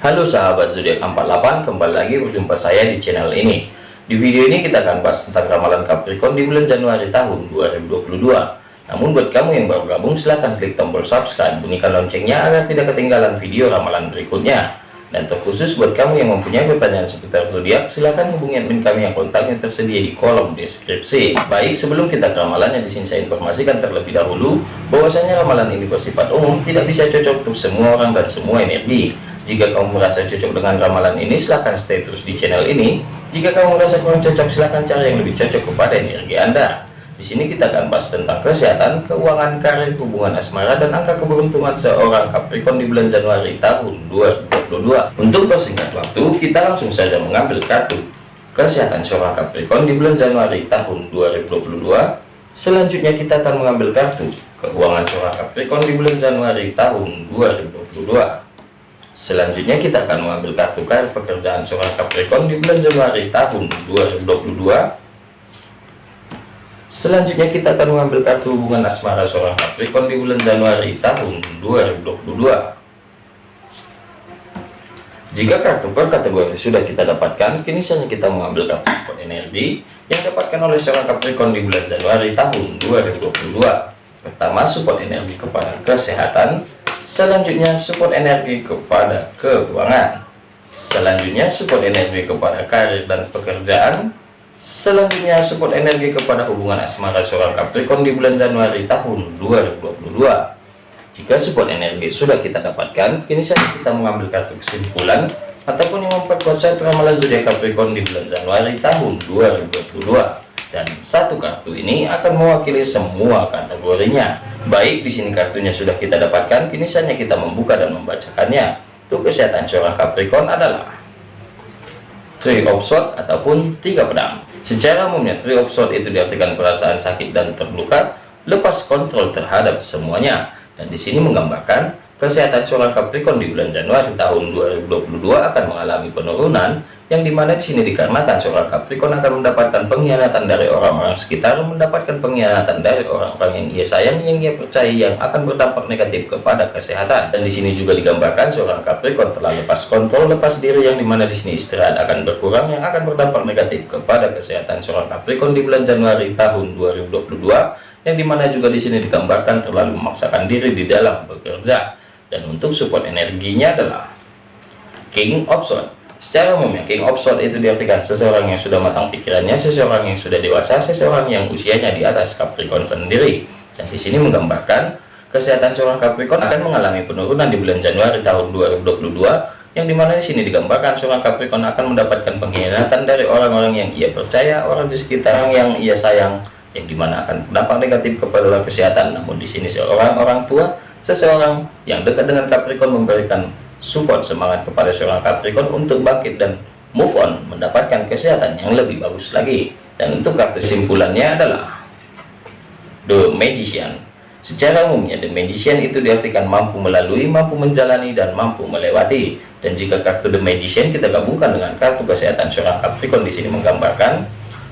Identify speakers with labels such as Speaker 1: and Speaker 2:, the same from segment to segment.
Speaker 1: Halo sahabat zodiak 48, kembali lagi berjumpa saya di channel ini. Di video ini kita akan bahas tentang ramalan Capricorn di bulan Januari tahun 2022. Namun buat kamu yang baru gabung silahkan klik tombol subscribe, bunyikan loncengnya agar tidak ketinggalan video ramalan berikutnya. Dan terkhusus buat kamu yang mempunyai pertanyaan seputar zodiak, silahkan hubungi admin kami yang kontaknya tersedia di kolom deskripsi. Baik, sebelum kita ke ramalannya di sini saya informasikan terlebih dahulu bahwasanya ramalan ini bersifat umum, tidak bisa cocok untuk semua orang dan semua energi. Jika kamu merasa cocok dengan ramalan ini, silahkan stay terus di channel ini. Jika kamu merasa kurang cocok, silahkan cari yang lebih cocok kepada energi Anda. Di sini kita akan bahas tentang kesehatan, keuangan, karir, hubungan asmara, dan angka keberuntungan seorang Capricorn di bulan Januari tahun 2022. Untuk persingkat waktu, kita langsung saja mengambil kartu kesehatan seorang Capricorn di bulan Januari tahun 2022. Selanjutnya kita akan mengambil kartu keuangan seorang Capricorn di bulan Januari tahun 2022. Selanjutnya kita akan mengambil kartu kartu pekerjaan seorang Capricorn di bulan Januari tahun 2022. Selanjutnya kita akan mengambil kartu hubungan asmara seorang Capricorn di bulan Januari tahun 2022. Jika kartu per kategori sudah kita dapatkan, kini saatnya kita mengambil kartu support energi yang dapatkan oleh seorang Capricorn di bulan Januari tahun 2022. Pertama, support energi kepada kesehatan, Selanjutnya support energi kepada keuangan. Selanjutnya support energi kepada karir dan pekerjaan. Selanjutnya support energi kepada hubungan asmara seorang Capricorn di bulan Januari tahun 2022. Jika support energi sudah kita dapatkan, kini saja kita mengambil kartu kesimpulan ataupun yang memperkuat set ramalan zodiak Capricorn di bulan Januari tahun 2022 dan satu kartu ini akan mewakili semua kategorinya. Baik, di sini kartunya sudah kita dapatkan, kini saatnya kita membuka dan membacakannya. Untuk kesehatan seorang Capricorn adalah Three of Swords ataupun tiga pedang. Secara umumnya Three of Swords itu diartikan perasaan sakit dan terluka, lepas kontrol terhadap semuanya. Dan di sini menggambarkan kesehatan seorang Capricorn di bulan Januari tahun 2022 akan mengalami penurunan yang di mana di sini dikarenakan seorang Capricorn akan mendapatkan pengkhianatan dari orang-orang sekitar, mendapatkan pengkhianatan dari orang-orang yang ia sayang, yang ia percaya, yang akan berdampak negatif kepada kesehatan. Dan di sini juga digambarkan seorang Capricorn telah lepas kontrol, lepas diri, yang di mana di sini istirahat akan berkurang, yang akan berdampak negatif kepada kesehatan seorang Capricorn di bulan Januari tahun 2022, yang di mana juga di sini digambarkan terlalu memaksakan diri di dalam bekerja. Dan untuk support energinya adalah King of Swords Secara umumnya, King of Swords itu diartikan seseorang yang sudah matang pikirannya, seseorang yang sudah dewasa, seseorang yang usianya di atas Capricorn sendiri. Dan di sini menggambarkan kesehatan seorang Capricorn akan mengalami penurunan di bulan Januari tahun 2022, yang di mana di sini digambarkan seorang Capricorn akan mendapatkan pengkhianatan dari orang-orang yang ia percaya, orang di sekitar yang ia sayang, yang di mana akan berdampak negatif kepada kesehatan. Namun di sini seorang orang tua, seseorang yang dekat dengan Capricorn memberikan support semangat kepada seorang Capricorn untuk bangkit dan move on mendapatkan kesehatan yang lebih bagus lagi. Dan untuk kartu simpulannya adalah The Magician. Secara umumnya The Magician itu diartikan mampu melalui mampu menjalani dan mampu melewati. Dan jika kartu The Magician kita gabungkan dengan kartu kesehatan seorang Capricorn. Di sini menggambarkan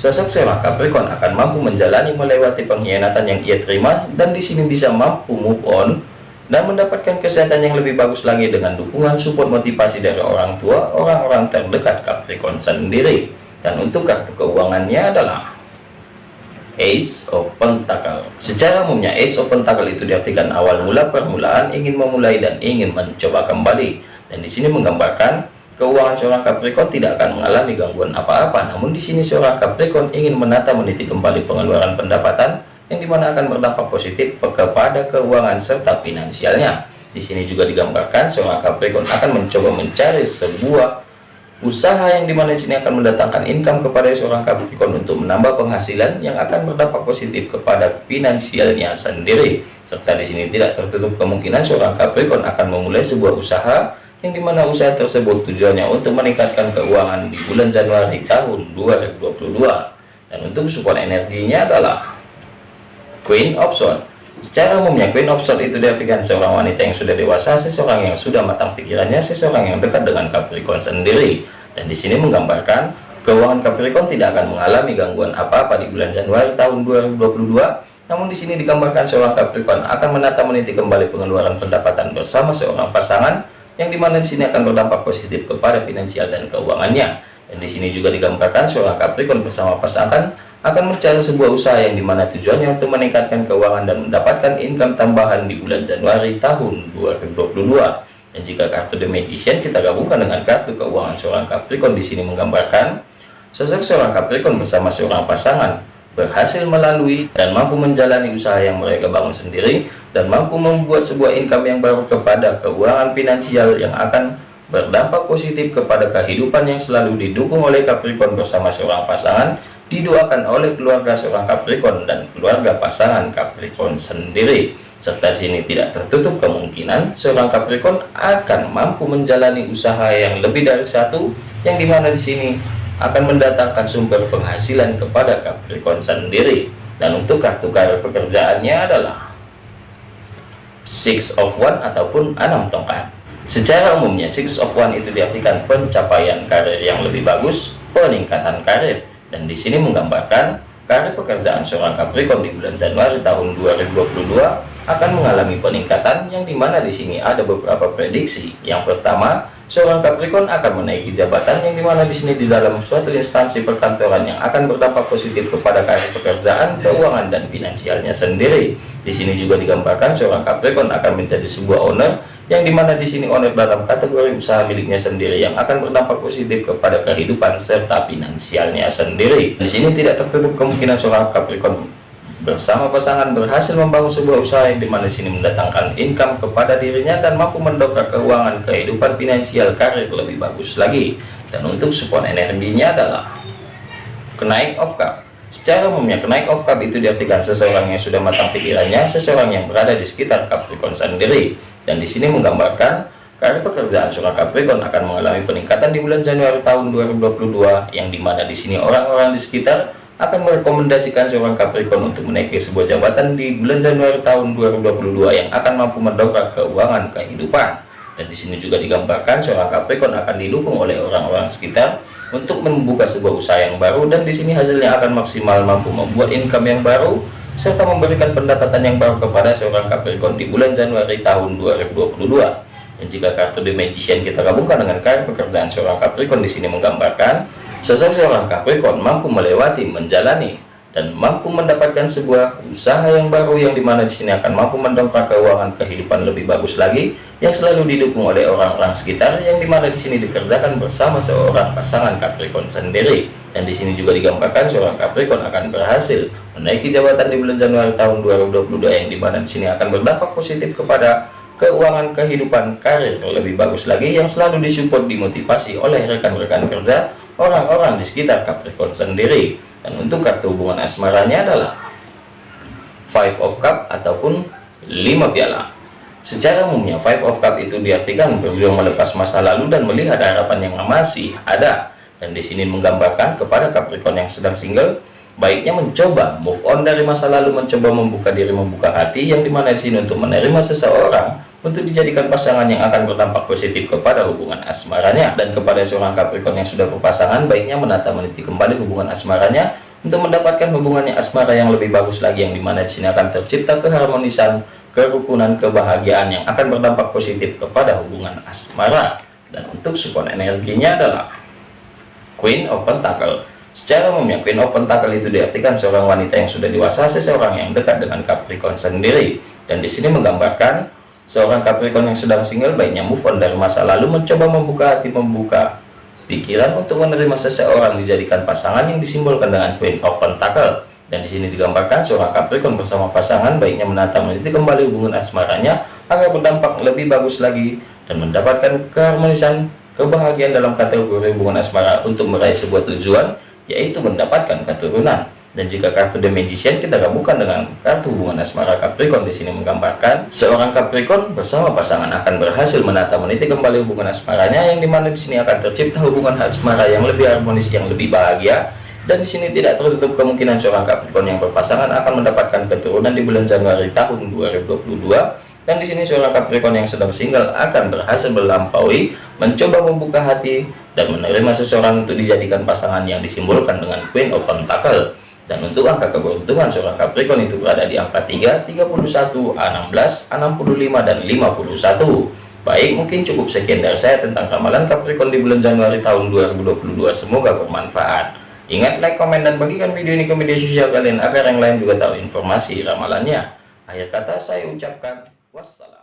Speaker 1: sosok seorang Capricorn akan mampu menjalani melewati pengkhianatan yang ia terima. Dan di sini bisa mampu move on dan mendapatkan kesehatan yang lebih bagus lagi dengan dukungan support motivasi dari orang tua, orang-orang terdekat Capricorn sendiri. Dan untuk kartu keuangannya adalah Ace of Pentacle. Secara umumnya Ace of Pentacle itu diartikan awal mula permulaan, ingin memulai dan ingin mencoba kembali. Dan di sini menggambarkan keuangan seorang Capricorn tidak akan mengalami gangguan apa-apa. Namun di sini seorang Capricorn ingin menata meniti kembali pengeluaran pendapatan yang di mana akan berdampak positif kepada keuangan serta finansialnya. Di sini juga digambarkan seorang Capricorn akan mencoba mencari sebuah usaha yang di mana di sini akan mendatangkan income kepada seorang Capricorn untuk menambah penghasilan yang akan berdampak positif kepada finansialnya sendiri. Serta di sini tidak tertutup kemungkinan seorang Capricorn akan memulai sebuah usaha yang di mana usaha tersebut tujuannya untuk meningkatkan keuangan di bulan Januari tahun 2022. Dan untuk support energinya adalah Queen Swords Secara umumnya Queen Swords itu diartikan seorang wanita yang sudah dewasa, seseorang yang sudah matang pikirannya, seseorang yang dekat dengan Capricorn sendiri. Dan di sini menggambarkan keuangan Capricorn tidak akan mengalami gangguan apa-apa di bulan Januari tahun 2022. Namun di sini digambarkan seorang Capricorn akan menata meniti kembali pengeluaran pendapatan bersama seorang pasangan yang di mana di sini akan berdampak positif kepada finansial dan keuangannya. Dan di sini juga digambarkan seorang Capricorn bersama pasangan akan mencari sebuah usaha yang di mana tujuannya untuk meningkatkan keuangan dan mendapatkan income tambahan di bulan Januari tahun 2022. Dan jika kartu The Magician kita gabungkan dengan kartu keuangan seorang Capricorn di sini menggambarkan sosok seorang Capricorn bersama seorang pasangan berhasil melalui dan mampu menjalani usaha yang mereka bangun sendiri dan mampu membuat sebuah income yang baru kepada keuangan finansial yang akan berdampak positif kepada kehidupan yang selalu didukung oleh Capricorn bersama seorang pasangan didoakan oleh keluarga seorang Capricorn dan keluarga pasangan Capricorn sendiri. Serta sini tidak tertutup kemungkinan seorang Capricorn akan mampu menjalani usaha yang lebih dari satu yang di mana di sini akan mendatangkan sumber penghasilan kepada Capricorn sendiri. Dan untuk kartu karir pekerjaannya adalah six of one ataupun enam tongkat. Secara umumnya six of one itu diartikan pencapaian karir yang lebih bagus peningkatan karir dan di sini menggambarkan karir pekerjaan seorang Capricorn di bulan Januari tahun 2022 akan mengalami peningkatan yang di mana di sini ada beberapa prediksi yang pertama seorang Capricorn akan menaiki jabatan yang di mana di sini di dalam suatu instansi perkantoran yang akan berdampak positif kepada karir pekerjaan, keuangan dan finansialnya sendiri. Di sini juga digambarkan seorang Capricorn akan menjadi sebuah owner yang di mana di sini owner dalam kategori usaha miliknya sendiri yang akan berdampak positif kepada kehidupan serta finansialnya sendiri. Di sini tidak tertutup kemungkinan seorang Capricorn bersama pasangan berhasil membangun sebuah usaha yang di mana sini mendatangkan income kepada dirinya dan mampu mendongkrak keuangan kehidupan finansial karir lebih bagus lagi dan untuk support energinya adalah kenaik of cup secara umumnya kenaik of cup itu diartikan seseorang yang sudah matang pikirannya seseorang yang berada di sekitar Capricorn sendiri dan di sini menggambarkan karir pekerjaan seorang Capricorn akan mengalami peningkatan di bulan Januari tahun 2022 yang di mana di sini orang-orang di sekitar akan merekomendasikan seorang Capricorn untuk menaiki sebuah jabatan di bulan Januari tahun 2022 yang akan mampu mendongkrak keuangan kehidupan. Dan di sini juga digambarkan seorang Capricorn akan didukung oleh orang-orang sekitar untuk membuka sebuah usaha yang baru dan di sini hasilnya akan maksimal mampu membuat income yang baru serta memberikan pendapatan yang baru kepada seorang Capricorn di bulan Januari tahun 2022. Dan jika kartu The Magician kita gabungkan dengan kartu pekerjaan seorang Capricorn di sini menggambarkan Sosok seorang Capricorn mampu melewati, menjalani, dan mampu mendapatkan sebuah usaha yang baru yang di mana di sini akan mampu mendongkrak keuangan kehidupan lebih bagus lagi yang selalu didukung oleh orang-orang sekitar yang di mana di sini dikerjakan bersama seorang pasangan Capricorn sendiri. Dan di sini juga digambarkan seorang Capricorn akan berhasil menaiki jabatan di bulan Januari tahun 2022 yang di mana di sini akan berdampak positif kepada keuangan kehidupan karir lebih bagus lagi yang selalu disupport dimotivasi oleh rekan-rekan kerja orang-orang di sekitar Capricorn sendiri dan untuk kartu hubungan asmaranya adalah five of cup ataupun lima piala. Secara umumnya five of cup itu diartikan berjuang melepas masa lalu dan melihat harapan yang masih ada. Dan di sini menggambarkan kepada Capricorn yang sedang single baiknya mencoba move on dari masa lalu mencoba membuka diri membuka hati yang di mana di sini untuk menerima seseorang untuk dijadikan pasangan yang akan berdampak positif kepada hubungan asmaranya dan kepada seorang Capricorn yang sudah berpasangan baiknya menata meniti kembali hubungan asmaranya untuk mendapatkan hubungannya asmara yang lebih bagus lagi yang di mana di sini akan tercipta keharmonisan kerukunan kebahagiaan yang akan berdampak positif kepada hubungan asmara. Dan untuk support energinya adalah Queen of Pentacle secara umumnya Queen of Pentacle itu diartikan seorang wanita yang sudah dewasa seseorang yang dekat dengan Capricorn sendiri. Dan di sini menggambarkan Seorang Capricorn yang sedang single baiknya move on dari masa lalu mencoba membuka hati membuka pikiran untuk menerima seseorang dijadikan pasangan yang disimbolkan dengan Queen of Pentacle dan di sini digambarkan seorang Capricorn bersama pasangan baiknya menata meniti kembali hubungan asmaranya agar berdampak lebih bagus lagi dan mendapatkan keharmonisan kebahagiaan dalam kategori hubungan asmara untuk meraih sebuah tujuan yaitu mendapatkan keturunan dan jika kartu The Magician kita gabungkan dengan kartu hubungan asmara Capricorn di sini menggambarkan seorang Capricorn bersama pasangan akan berhasil menata meniti kembali hubungan asmaranya yang di mana di sini akan tercipta hubungan asmara yang lebih harmonis yang lebih bahagia. Dan di sini tidak tertutup kemungkinan seorang Capricorn yang berpasangan akan mendapatkan keturunan di bulan Januari tahun 2022 dan di sini seorang Capricorn yang sedang single akan berhasil melampaui mencoba membuka hati dan menerima seseorang untuk dijadikan pasangan yang disimbolkan dengan Queen of Pentacle dan untuk angka keberuntungan seorang Capricorn itu berada di angka 3, 31, 16, 65, dan 51. Baik, mungkin cukup sekian dari saya tentang ramalan Capricorn di bulan Januari tahun 2022. Semoga bermanfaat. Ingat, like, komen, dan bagikan video ini ke media sosial kalian agar yang lain juga tahu informasi ramalannya. Akhir kata saya ucapkan wassalam.